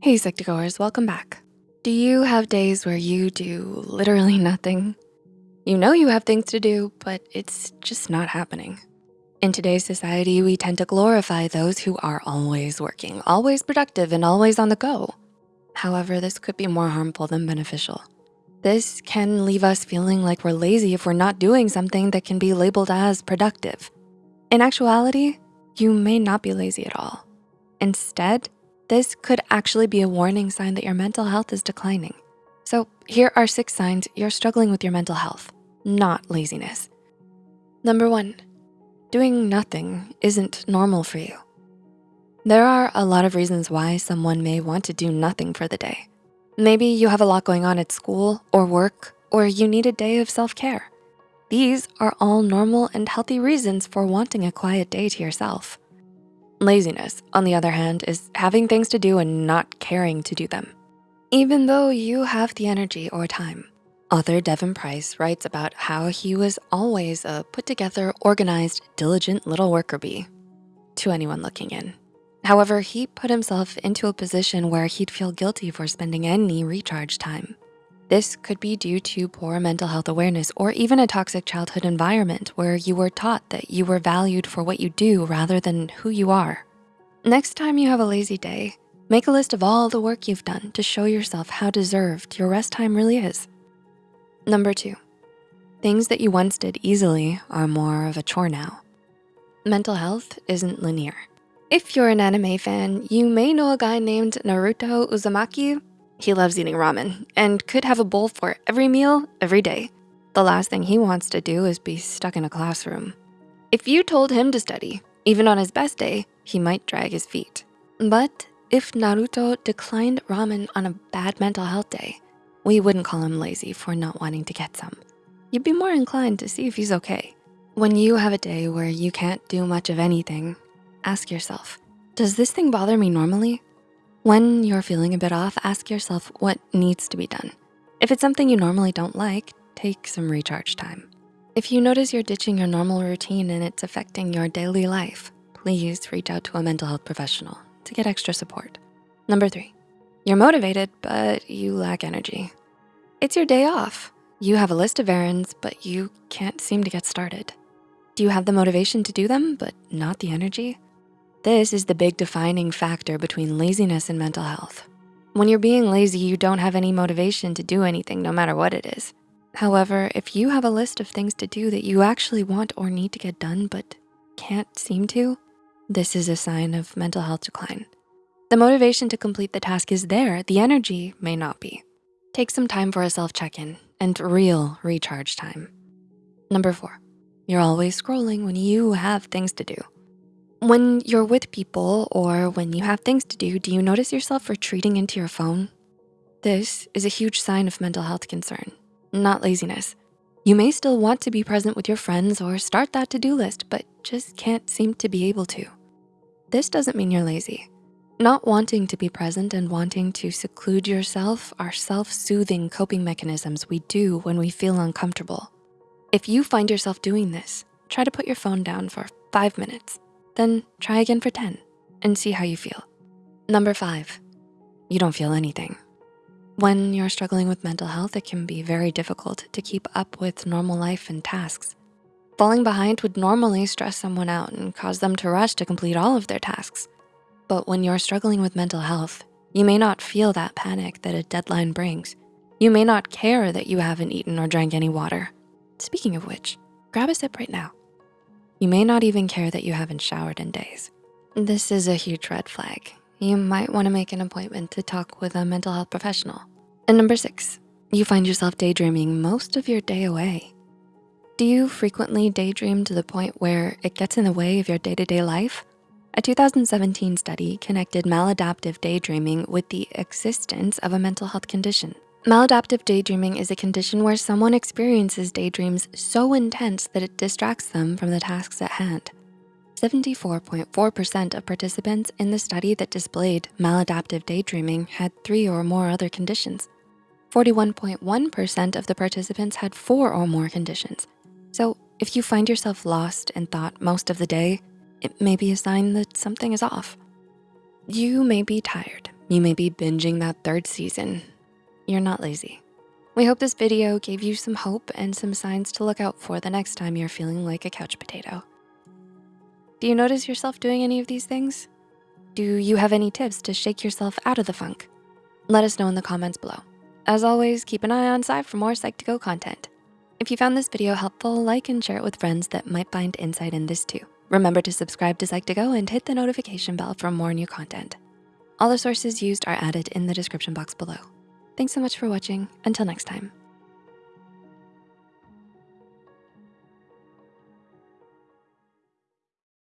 Hey Psych2Goers, welcome back. Do you have days where you do literally nothing? You know you have things to do, but it's just not happening. In today's society, we tend to glorify those who are always working, always productive, and always on the go. However, this could be more harmful than beneficial. This can leave us feeling like we're lazy if we're not doing something that can be labeled as productive. In actuality, you may not be lazy at all. Instead, this could actually be a warning sign that your mental health is declining. So here are six signs you're struggling with your mental health, not laziness. Number one, doing nothing isn't normal for you. There are a lot of reasons why someone may want to do nothing for the day. Maybe you have a lot going on at school or work, or you need a day of self-care. These are all normal and healthy reasons for wanting a quiet day to yourself. Laziness, on the other hand, is having things to do and not caring to do them, even though you have the energy or time. Author Devon Price writes about how he was always a put together, organized, diligent little worker bee to anyone looking in. However, he put himself into a position where he'd feel guilty for spending any recharge time. This could be due to poor mental health awareness or even a toxic childhood environment where you were taught that you were valued for what you do rather than who you are. Next time you have a lazy day, make a list of all the work you've done to show yourself how deserved your rest time really is. Number two, things that you once did easily are more of a chore now. Mental health isn't linear. If you're an anime fan, you may know a guy named Naruto Uzumaki he loves eating ramen and could have a bowl for every meal, every day. The last thing he wants to do is be stuck in a classroom. If you told him to study, even on his best day, he might drag his feet. But if Naruto declined ramen on a bad mental health day, we wouldn't call him lazy for not wanting to get some. You'd be more inclined to see if he's okay. When you have a day where you can't do much of anything, ask yourself, does this thing bother me normally? When you're feeling a bit off, ask yourself what needs to be done. If it's something you normally don't like, take some recharge time. If you notice you're ditching your normal routine and it's affecting your daily life, please reach out to a mental health professional to get extra support. Number three, you're motivated, but you lack energy. It's your day off. You have a list of errands, but you can't seem to get started. Do you have the motivation to do them, but not the energy? This is the big defining factor between laziness and mental health. When you're being lazy, you don't have any motivation to do anything, no matter what it is. However, if you have a list of things to do that you actually want or need to get done, but can't seem to, this is a sign of mental health decline. The motivation to complete the task is there, the energy may not be. Take some time for a self check-in and real recharge time. Number four, you're always scrolling when you have things to do. When you're with people or when you have things to do, do you notice yourself retreating into your phone? This is a huge sign of mental health concern, not laziness. You may still want to be present with your friends or start that to-do list, but just can't seem to be able to. This doesn't mean you're lazy. Not wanting to be present and wanting to seclude yourself are self-soothing coping mechanisms we do when we feel uncomfortable. If you find yourself doing this, try to put your phone down for five minutes then try again for 10 and see how you feel. Number five, you don't feel anything. When you're struggling with mental health, it can be very difficult to keep up with normal life and tasks. Falling behind would normally stress someone out and cause them to rush to complete all of their tasks. But when you're struggling with mental health, you may not feel that panic that a deadline brings. You may not care that you haven't eaten or drank any water. Speaking of which, grab a sip right now. You may not even care that you haven't showered in days. This is a huge red flag. You might wanna make an appointment to talk with a mental health professional. And number six, you find yourself daydreaming most of your day away. Do you frequently daydream to the point where it gets in the way of your day-to-day -day life? A 2017 study connected maladaptive daydreaming with the existence of a mental health condition. Maladaptive daydreaming is a condition where someone experiences daydreams so intense that it distracts them from the tasks at hand. 74.4% of participants in the study that displayed maladaptive daydreaming had three or more other conditions. 41.1% of the participants had four or more conditions. So if you find yourself lost in thought most of the day, it may be a sign that something is off. You may be tired, You may be binging that third season. You're not lazy. We hope this video gave you some hope and some signs to look out for the next time you're feeling like a couch potato. Do you notice yourself doing any of these things? Do you have any tips to shake yourself out of the funk? Let us know in the comments below. As always, keep an eye on side for more Psych2Go content. If you found this video helpful, like and share it with friends that might find insight in this too. Remember to subscribe to Psych2Go and hit the notification bell for more new content. All the sources used are added in the description box below. Thanks so much for watching. Until next time.